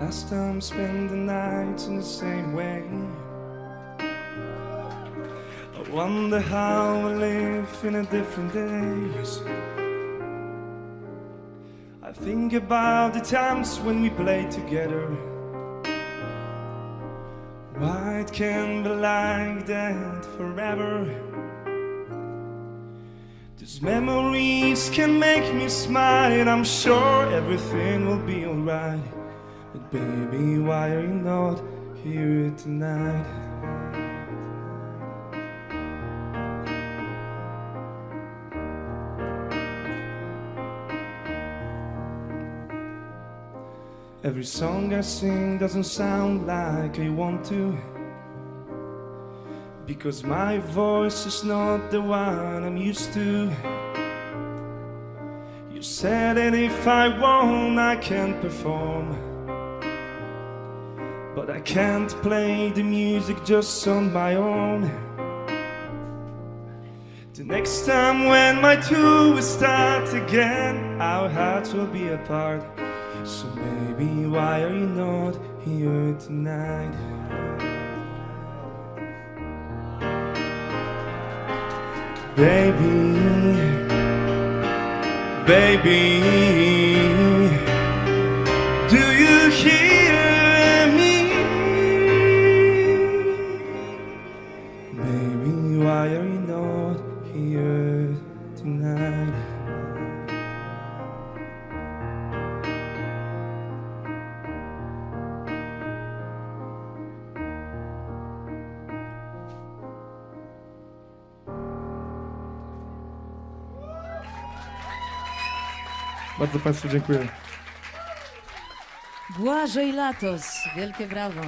Last time spent the nights in the same way. I wonder how I live in a different days. I think about the times when we played together. Why it can't be like that forever. These memories can make me smile. And I'm sure everything will be alright. But baby, why are you not here tonight? Every song I sing doesn't sound like I want to. Because my voice is not the one I'm used to. You said that if I won't, I can't perform. But I can't play the music just on my own. The next time when my tour will start again, our hearts will be apart. So baby, why are you not here tonight? Baby, baby, Baby, why are you not here tonight? Bardzo Państwu dziękuję. Błażej Latos, wielkie brawo.